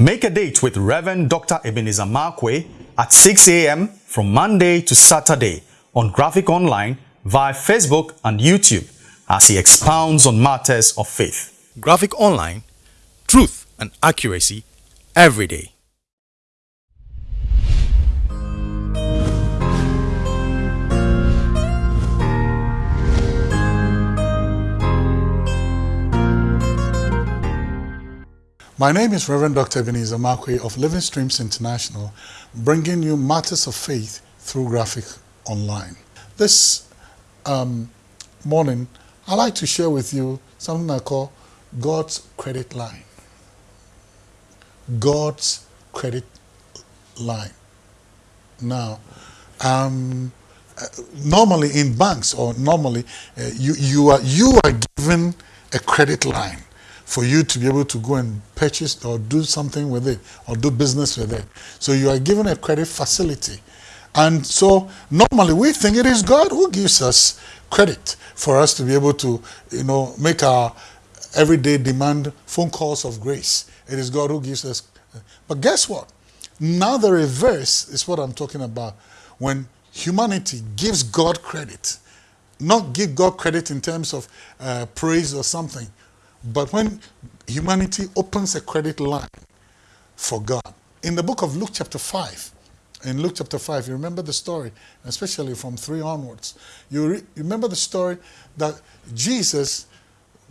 Make a date with Reverend Dr. Ebenezer Markwei at 6 a.m. from Monday to Saturday on Graphic Online via Facebook and YouTube as he expounds on matters of faith. Graphic Online, truth and accuracy every day. My name is Reverend Dr. Ebenezer Markwei of Living Streams International, bringing you matters of faith through graphic online. This um, morning, I'd like to share with you something I call God's credit line. God's credit line. Now, um, uh, normally in banks or normally uh, you, you, are, you are given a credit line for you to be able to go and purchase or do something with it or do business with it. So you are given a credit facility. And so normally we think it is God who gives us credit for us to be able to, you know, make our everyday demand phone calls of grace. It is God who gives us. But guess what? Now the reverse is what I'm talking about. When humanity gives God credit, not give God credit in terms of uh, praise or something, but when humanity opens a credit line for God, in the book of Luke chapter 5, in Luke chapter 5, you remember the story, especially from 3 onwards. You remember the story that Jesus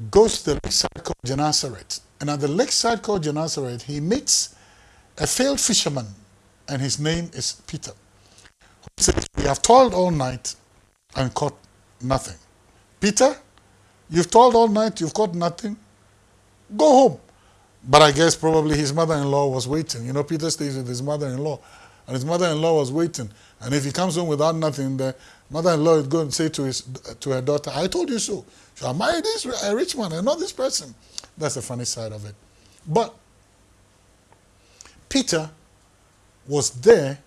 goes to the lakeside called Gennesaret. And at the lakeside called Gennesaret, he meets a failed fisherman, and his name is Peter. Who says, We have toiled all night and caught nothing. Peter, You've toiled all night, you've caught nothing. Go home. But I guess probably his mother-in-law was waiting. You know, Peter stays with his mother-in-law. And his mother-in-law was waiting. And if he comes home without nothing, the mother-in-law is going to say to, his, to her daughter, I told you so. So I married this a rich man and not this person. That's the funny side of it. But Peter was there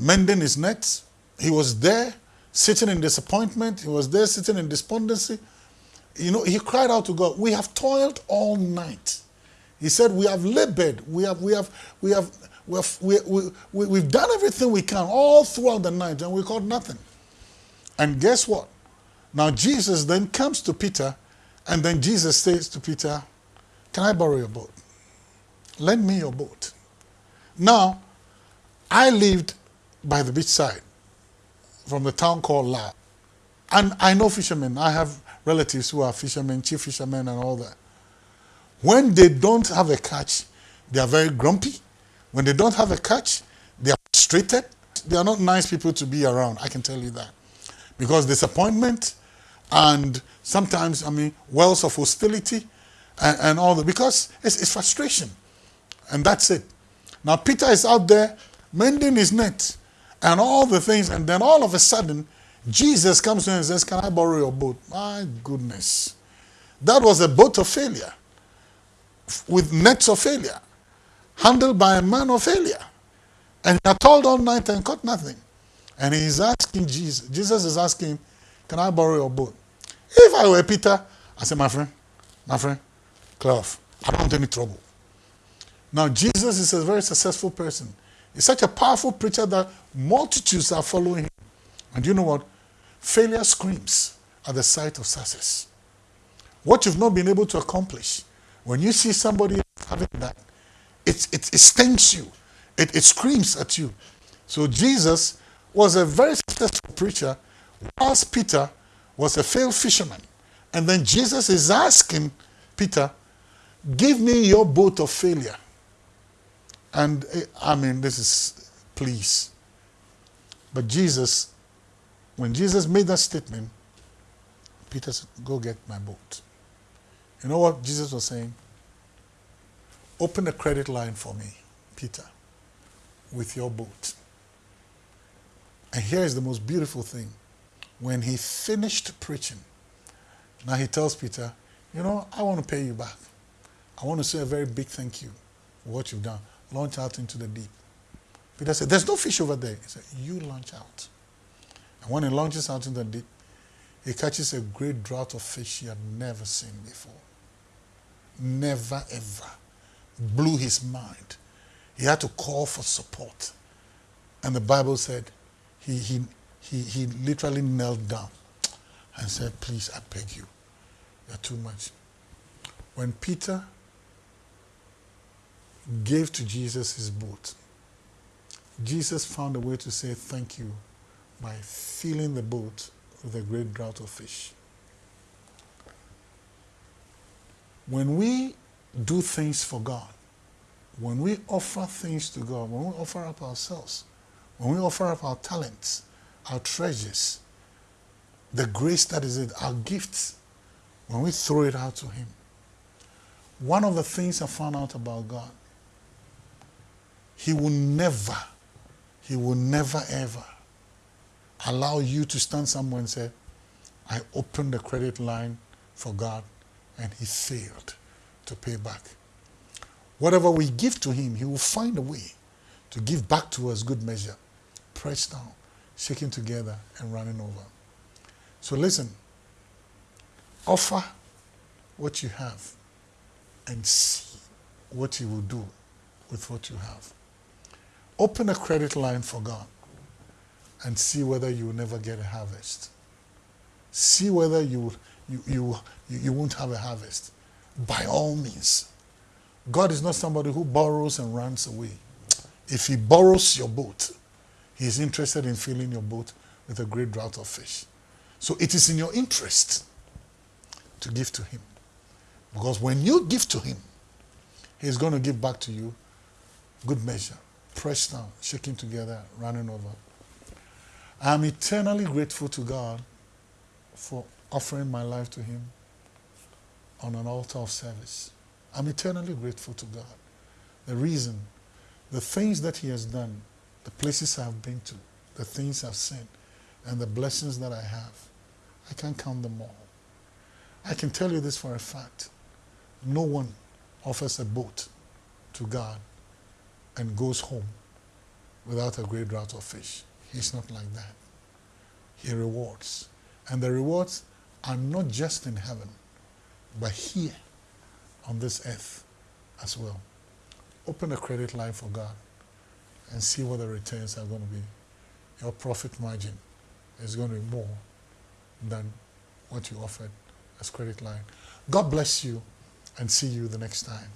mending his nets. He was there sitting in disappointment. He was there sitting in despondency. You know, he cried out to God, we have toiled all night. He said, we have labored, we have, we have, we have, we have, we, we, we, we've done everything we can all throughout the night and we caught nothing. And guess what? Now Jesus then comes to Peter and then Jesus says to Peter, can I borrow your boat? Lend me your boat. Now, I lived by the beach side from the town called La. And I know fishermen. I have relatives who are fishermen, chief fishermen and all that. When they don't have a catch, they are very grumpy. When they don't have a catch, they are frustrated. They are not nice people to be around, I can tell you that. Because disappointment and sometimes, I mean, wells of hostility and, and all that, because it's, it's frustration. And that's it. Now Peter is out there mending his net and all the things, and then all of a sudden, Jesus comes to him and says, Can I borrow your boat? My goodness. That was a boat of failure, with nets of failure, handled by a man of failure. And he had toiled all night and caught nothing. And he's asking Jesus, Jesus is asking, Can I borrow your boat? If I were Peter, I say, My friend, my friend, clear off. I don't want any trouble. Now, Jesus is a very successful person. He's such a powerful preacher that multitudes are following him. And you know what? Failure screams at the sight of success. What you've not been able to accomplish, when you see somebody having that, it, it, it stings you. It, it screams at you. So Jesus was a very successful preacher, whilst Peter was a failed fisherman. And then Jesus is asking Peter, give me your boat of failure. And eh, I mean, this is, please. But Jesus when Jesus made that statement, Peter said, Go get my boat. You know what Jesus was saying? Open a credit line for me, Peter, with your boat. And here is the most beautiful thing. When he finished preaching, now he tells Peter, You know, I want to pay you back. I want to say a very big thank you for what you've done. Launch out into the deep. Peter said, There's no fish over there. He said, You launch out. And when he launches out into the deep, he catches a great draught of fish he had never seen before. Never ever. blew his mind. He had to call for support. And the Bible said he, he, he, he literally knelt down and said, Please, I beg you, you're too much. When Peter gave to Jesus his boat, Jesus found a way to say thank you by filling the boat with a great draught of fish. When we do things for God, when we offer things to God, when we offer up ourselves, when we offer up our talents, our treasures, the grace that is it, our gifts, when we throw it out to Him, one of the things I found out about God, He will never, He will never ever allow you to stand somewhere and say, I opened the credit line for God and He failed to pay back. Whatever we give to Him, He will find a way to give back to us good measure, pressed down, shaking together, and running over. So listen, offer what you have and see what He will do with what you have. Open a credit line for God and see whether you will never get a harvest. See whether you, you, you, you won't have a harvest. By all means. God is not somebody who borrows and runs away. If he borrows your boat, he is interested in filling your boat with a great draught of fish. So it is in your interest to give to him. Because when you give to him, he's going to give back to you good measure, pressed down, shaking together, running over. I'm eternally grateful to God for offering my life to him on an altar of service. I'm eternally grateful to God. The reason, the things that He has done, the places I've been to, the things I've seen, and the blessings that I have, I can't count them all. I can tell you this for a fact. No one offers a boat to God and goes home without a great draught of fish. He's not like that. He rewards. And the rewards are not just in heaven, but here on this earth as well. Open a credit line for God and see what the returns are going to be. Your profit margin is going to be more than what you offered as credit line. God bless you and see you the next time.